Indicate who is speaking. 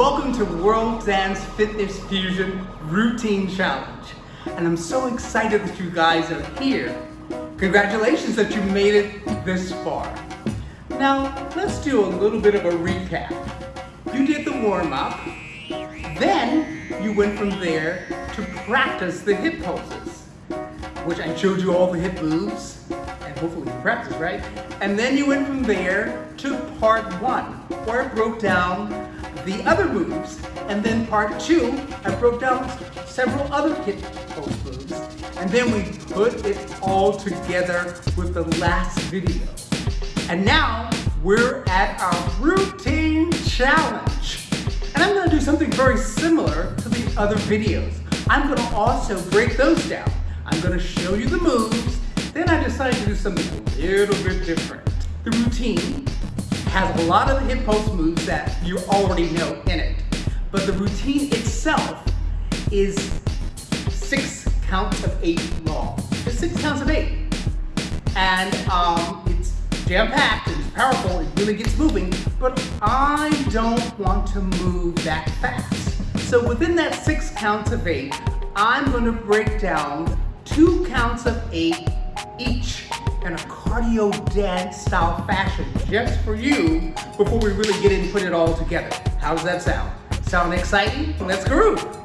Speaker 1: Welcome to World Dance Fitness Fusion Routine Challenge. And I'm so excited that you guys are here. Congratulations that you made it this far. Now, let's do a little bit of a recap. You did the warm-up, then you went from there to practice the hip poses, which I showed you all the hip moves, and hopefully you practiced, right? And then you went from there to part one, where it broke down the other moves, and then part two, I broke down several other hip pose moves, and then we put it all together with the last video. And now we're at our routine challenge. And I'm gonna do something very similar to the other videos. I'm gonna also break those down. I'm gonna show you the moves, then I decided to do something a little bit different. The routine has a lot of the hip pose moves that you already know in it. But the routine itself is six counts of eight long. It's six counts of eight. And um, it's jam-packed, it's powerful, it really gets moving, but I don't want to move that fast. So within that six counts of eight, I'm gonna break down two counts of eight in a cardio dance style fashion just for you before we really get in and put it all together. How does that sound? Sound exciting? Let's groove.